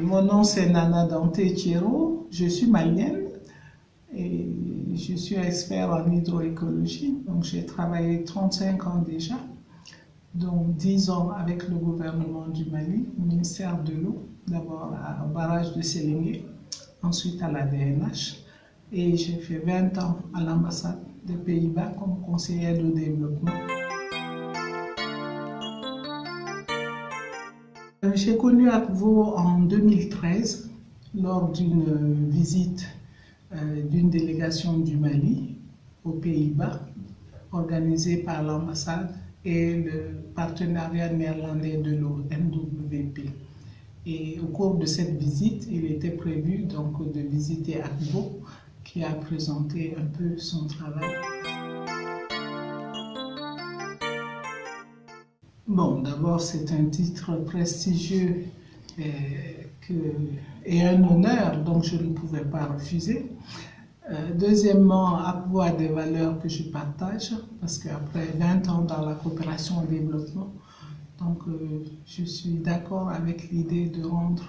mon nom c'est Nana Dante Chiro, je suis malienne et je suis expert en hydroécologie. Donc j'ai travaillé 35 ans déjà, dont 10 ans avec le gouvernement du Mali, ministère de l'eau, d'abord au barrage de Sélingué, ensuite à la DNH et j'ai fait 20 ans à l'ambassade des Pays-Bas comme conseillère de développement. J'ai connu Akvo en 2013 lors d'une visite euh, d'une délégation du Mali aux Pays-Bas organisée par l'ambassade et le partenariat néerlandais de NWP. Et au cours de cette visite, il était prévu donc de visiter Akvo qui a présenté un peu son travail. Bon, d'abord, c'est un titre prestigieux et, euh, et, un honneur, donc je ne pouvais pas refuser. Euh, deuxièmement, avoir des valeurs que je partage, parce qu'après 20 ans dans la coopération au développement, donc euh, je suis d'accord avec l'idée de rendre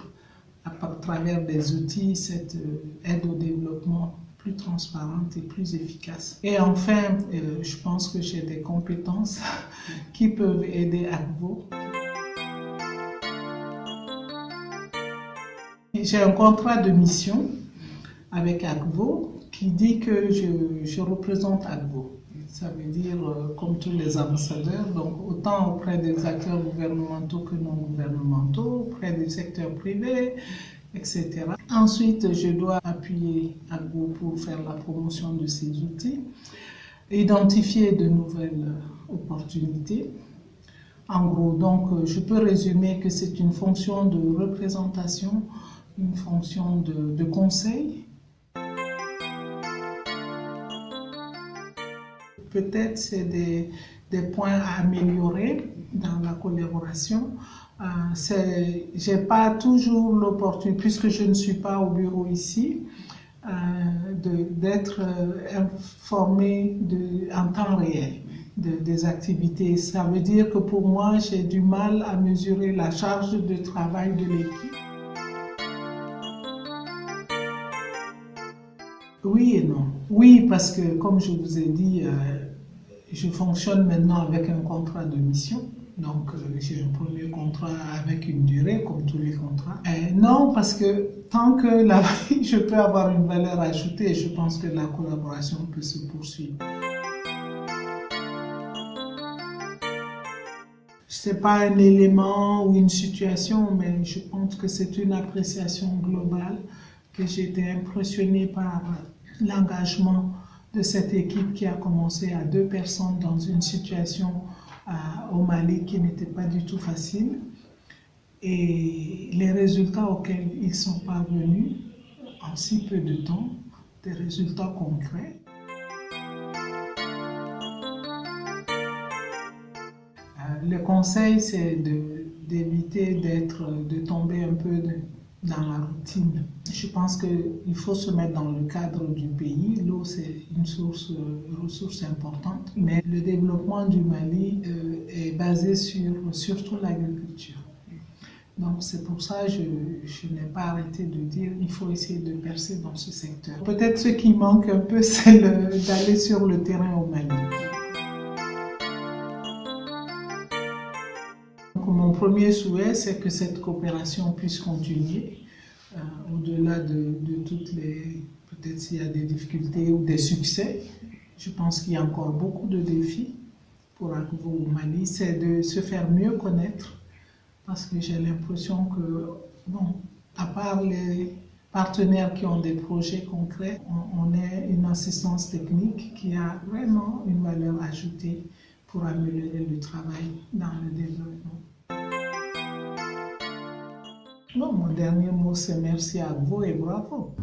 à travers des outils cette aide au développement plus transparente et plus efficace. Et enfin, euh, je pense que j'ai des compétences qui peuvent aider Agvo. J'ai un contrat de mission avec Agvo qui dit que je, représente Agvo. Ça veut dire, euh, comme tous les ambassadeurs, donc autant auprès des acteurs gouvernementaux que non gouvernementaux, auprès du secteur privé, etc. Ensuite, je dois appuyer Agbo pour faire la promotion de ces outils, identifier de nouvelles opportunités. En gros, donc, je peux résumer que c'est une fonction de représentation, une fonction de, de conseil. Peut-être c'est des, des points à améliorer dans la collaboration. Euh, j'ai pas toujours l'opportunité, puisque je ne suis pas au bureau ici, euh, d'être euh, informé de, en temps réel de, des activités. Ça veut dire que pour moi, j'ai du mal à mesurer la charge de travail de l'équipe. Oui et non. Oui, parce que comme je vous ai dit, euh, je fonctionne maintenant avec un contrat de mission. Donc, euh, j'ai un premier contrat avec une durée, comme tous les contrats. Euh, non, parce que tant que la, je peux avoir une valeur ajoutée, je pense que la collaboration peut se poursuivre. Ce n'est pas un élément ou une situation, mais je pense que c'est une appréciation globale que j'ai été impressionnée par l'engagement de cette équipe qui a commencé à deux personnes dans une situation au Mali qui n'était pas du tout facile. Et les résultats auxquels ils sont parvenus en si peu de temps, des résultats concrets. Euh, le conseil, c'est d'éviter d'être, de tomber un peu dans la routine. Je pense qu'il faut se mettre dans le cadre du pays. L'eau, c'est une source, ressource importante, mais le développement du Mali euh, est basé sur surtout l'agriculture. Donc c'est pour ça que je, je n'ai pas arrêté de dire qu'il faut essayer de percer dans ce secteur. Peut-être ce qui manque un peu, c'est d'aller sur le terrain au Mali. Premier souhait, c'est que cette coopération puisse continuer euh, au-delà de, toutes les... Peut-être s'il y a des difficultés ou des succès. Je pense qu'il y a encore beaucoup de défis pour Akvo au Mali. C'est de se faire mieux connaître parce que j'ai l'impression que, bon, à part les partenaires qui ont des projets concrets, on, on est une assistance technique qui a vraiment une valeur ajoutée pour améliorer le travail dans le développement. Non, mon dernier mot, c'est merci à vous et bravo.